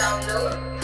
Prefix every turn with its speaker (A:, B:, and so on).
A: download.